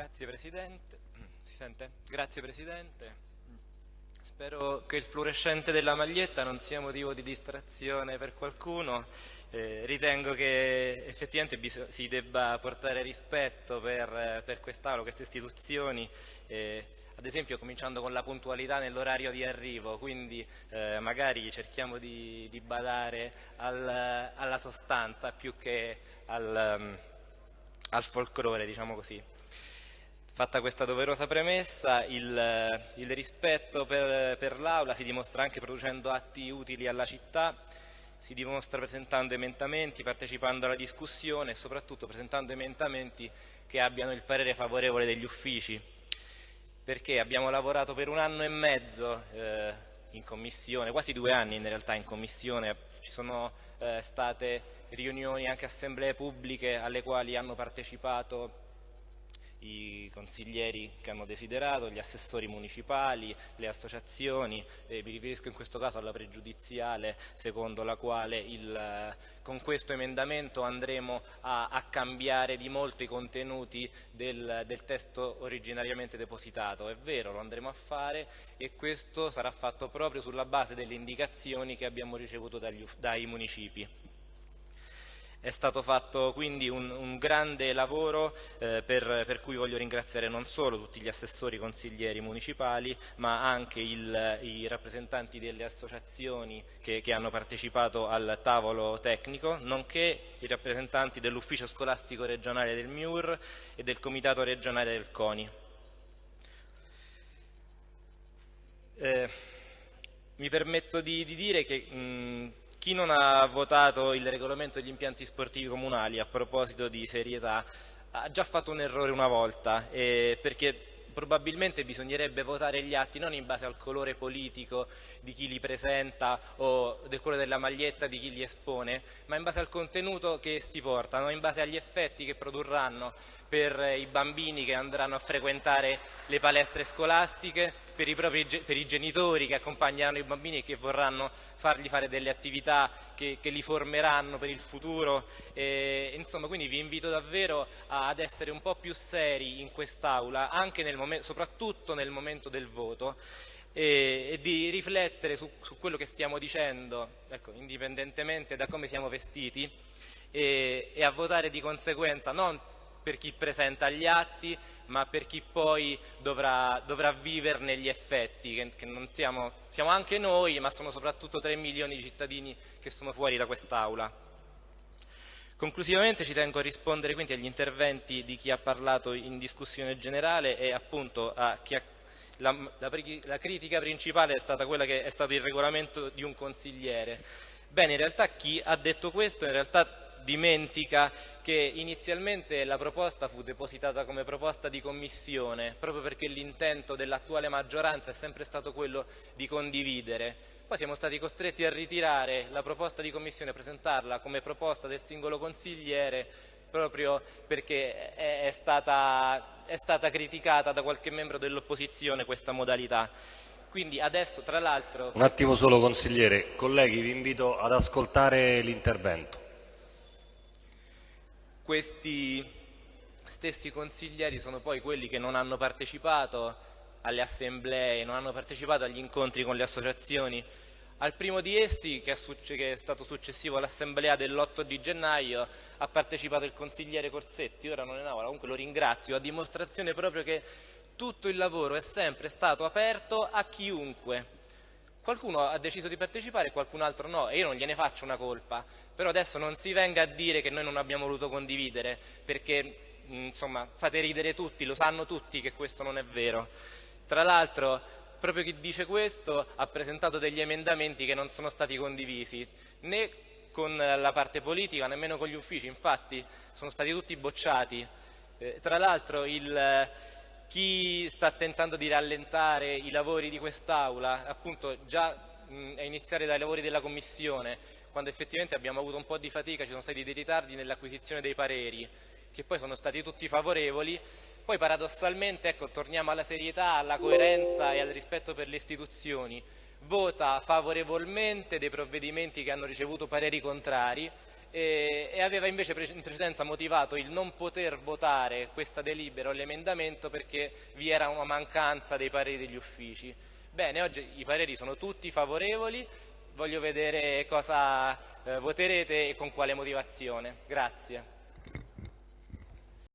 Grazie Presidente. Si sente? Grazie Presidente. Spero che il fluorescente della maglietta non sia motivo di distrazione per qualcuno. Eh, ritengo che effettivamente si debba portare rispetto per, per quest'Aula, queste istituzioni, eh, ad esempio cominciando con la puntualità nell'orario di arrivo, quindi eh, magari cerchiamo di, di badare al, alla sostanza più che al, um, al folklore, diciamo così. Fatta questa doverosa premessa, il, il rispetto per, per l'Aula si dimostra anche producendo atti utili alla città, si dimostra presentando emendamenti, partecipando alla discussione e soprattutto presentando emendamenti che abbiano il parere favorevole degli uffici, perché abbiamo lavorato per un anno e mezzo eh, in commissione, quasi due anni in realtà in commissione, ci sono eh, state riunioni, anche assemblee pubbliche alle quali hanno partecipato i consiglieri che hanno desiderato, gli assessori municipali, le associazioni, eh, mi riferisco in questo caso alla pregiudiziale secondo la quale il, con questo emendamento andremo a, a, cambiare di molto i contenuti del, del, testo originariamente depositato. È vero, lo andremo a fare e questo sarà fatto proprio sulla base delle indicazioni che abbiamo ricevuto dagli, dai municipi. È stato fatto quindi un, un grande lavoro eh, per, per, cui voglio ringraziare non solo tutti gli assessori consiglieri municipali ma anche il, i rappresentanti delle associazioni che, che, hanno partecipato al tavolo tecnico nonché i rappresentanti dell'ufficio scolastico regionale del MIUR e del comitato regionale del CONI. Eh, mi permetto di, di dire che mh, chi non ha votato il regolamento degli impianti sportivi comunali a proposito di serietà ha già fatto un errore una volta, eh, perché probabilmente bisognerebbe votare gli atti non in base al colore politico di chi li presenta o del colore della maglietta di chi li espone, ma in base al contenuto che essi portano, in base agli effetti che produrranno per i bambini che andranno a frequentare le palestre scolastiche, per i, propri, per i genitori che accompagneranno i bambini e che vorranno fargli fare delle attività che, che li formeranno per il futuro. E, insomma, quindi vi invito davvero ad essere un po' più seri in quest'Aula, soprattutto nel momento del voto. E, e, di riflettere su, su, quello che stiamo dicendo, ecco, indipendentemente da come siamo vestiti, e, e a votare di conseguenza, non per chi presenta gli atti, ma per chi poi dovrà, dovrà viverne gli effetti, che, che non siamo, siamo anche noi, ma sono soprattutto 3 milioni di cittadini che sono fuori da quest'Aula. Conclusivamente ci tengo a rispondere quindi agli interventi di chi ha parlato in discussione generale e appunto a chi ha la, la, la, critica principale è stata quella che è stato il regolamento di un consigliere. Bene, in realtà chi ha detto questo in realtà dimentica che inizialmente la proposta fu depositata come proposta di commissione, proprio perché l'intento dell'attuale maggioranza è sempre stato quello di condividere. Poi siamo stati costretti a ritirare la proposta di commissione presentarla come proposta del singolo consigliere proprio perché è stata, è stata criticata da qualche membro dell'opposizione questa modalità. Quindi adesso, tra l'altro... Un attimo solo, consigliere. Colleghi, vi invito ad ascoltare l'intervento questi stessi consiglieri sono poi quelli che non hanno partecipato alle assemblee, non hanno partecipato agli incontri con le associazioni. Al primo di essi, che è, stato successivo all'assemblea dell'8 di gennaio, ha partecipato il consigliere Corsetti, ora non è in aula, comunque lo ringrazio, a dimostrazione proprio che tutto il lavoro è sempre stato aperto a chiunque, Qualcuno ha deciso di partecipare e qualcun altro no e io non gliene faccio una colpa, però adesso non si venga a dire che noi non abbiamo voluto condividere perché insomma fate ridere tutti, lo sanno tutti che questo non è vero. Tra l'altro proprio chi dice questo ha presentato degli emendamenti che non sono stati condivisi né con la parte politica nemmeno con gli uffici, infatti sono stati tutti bocciati. Eh, tra l'altro il chi sta tentando di rallentare i lavori di quest'Aula, appunto già mh, a iniziare dai lavori della Commissione, quando effettivamente abbiamo avuto un po' di fatica, ci sono stati dei ritardi nell'acquisizione dei pareri, che poi sono stati tutti favorevoli, poi paradossalmente ecco, torniamo alla serietà, alla coerenza e al rispetto per le istituzioni, vota favorevolmente dei provvedimenti che hanno ricevuto pareri contrari e, e aveva invece in precedenza motivato il non poter votare questa delibera o l'emendamento perché vi era una mancanza dei pareri degli uffici. Bene, oggi i pareri sono tutti favorevoli, voglio vedere cosa eh, voterete e con quale motivazione. Grazie.